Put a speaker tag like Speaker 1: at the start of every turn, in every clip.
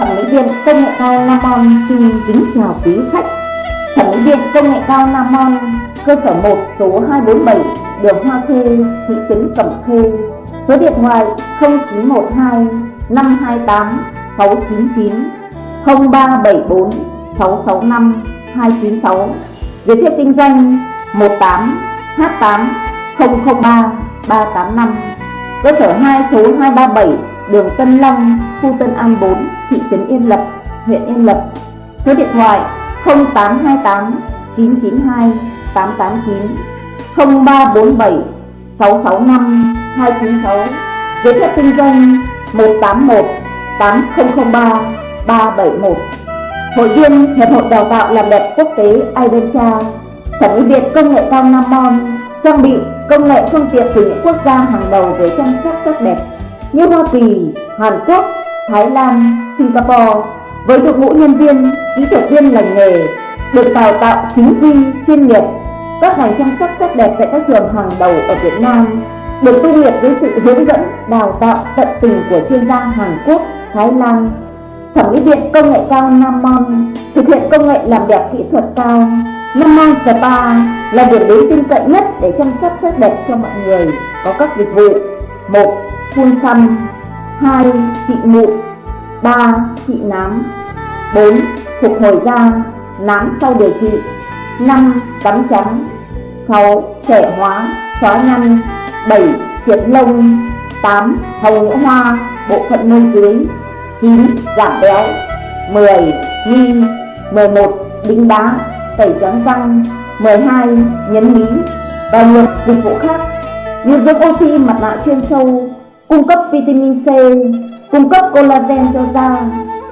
Speaker 1: Thẩm mỹ viện công nghệ cao Nam xin kính chào quý khách. Thẩm mỹ viện công nghệ cao Nam cơ sở 1 số 247, đường Hoa Khê, thị trấn Cẩm Khê. Số điện thoại 0912 528 699 0374 665 296. Giới thiệu kinh doanh 18 H8 003 385 cơ sở 2 số 237 đường Tân Long, khu Tân An 4, thị trấn Yên Lập, huyện Yên Lập. Số điện thoại 0828 992 889 0347 665 296. Giấy phép kinh doanh 181 8003 371. Hội viên Hiệp hội Đào tạo làm đẹp quốc tế Idencha, Thẩm mỹ Việt công nghệ cao Nam Mon trang bị công nghệ phương tiện từ những quốc gia hàng đầu về chăm sóc sắc đẹp như Hoa Kỳ, Hàn Quốc, Thái Lan, Singapore với đội ngũ nhân viên, kỹ thuật viên lành nghề được đào tạo chính quy, chuyên nghiệp các ngành chăm sóc sắc đẹp tại các trường hàng đầu ở Việt Nam được tu nghiệp với sự hướng dẫn đào tạo tận tình của chuyên gia Hàn Quốc, Thái Lan. Thẩm mỹ viện công nghệ cao Nam Mon thực hiện công nghệ làm đẹp kỹ thuật cao. Nam Mon Spa là điểm đến tin cậy nhất để chăm sóc sắc đẹp cho mọi người, có các dịch vụ. một phun xăm 2. Trị mụn 3. Trị nám 4. Phục hồi da, nám sau điều trị 5. Tắm trắng 6. Trẻ hóa, xóa nhăn 7. Triệt lông 8. Hồng nhũ hoa, bộ phận môi dưới 9. Giảm béo 10. Nghi 11. Đính đá tẩy trắng răng 12. Nhấn mí và nhiều dịch vụ khác như dưỡng oxy, mặt nạ chuyên sâu cung cấp vitamin C, cung cấp collagen cho da,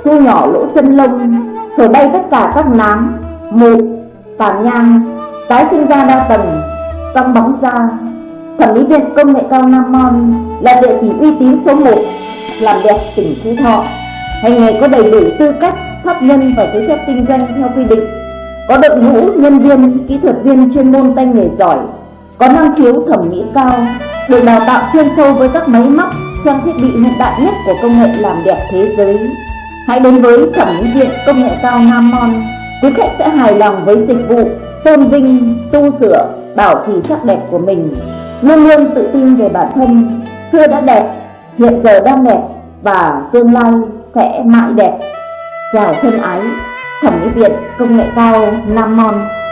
Speaker 1: thu nhỏ lỗ chân lông, thổi bay tất cả các nám, mụn, tàn nhang, tái sinh da đa tầng, căng bóng da. Thẩm mỹ viện công nghệ cao Nam Mon là địa chỉ uy tín số 1 làm đẹp tỉnh Phú Thọ. Hành nghề có đầy đủ tư cách, pháp nhân và giấy phép kinh doanh theo quy định. Có đội ngũ nhân viên, kỹ thuật viên chuyên môn tay nghề giỏi, có năng khiếu thẩm mỹ cao, được đào tạo chuyên sâu với các máy móc, trang thiết bị hiện đại nhất của công nghệ làm đẹp thế giới. Hãy đến với thẩm mỹ viện công nghệ cao Nam Mon, quý khách sẽ hài lòng với dịch vụ tôn vinh, tu sửa, bảo trì sắc đẹp của mình, luôn luôn tự tin về bản thân, xưa đã đẹp, hiện giờ đang đẹp và tương lai sẽ mãi đẹp. Chào thân ái, thẩm mỹ viện công nghệ cao Nam Mon.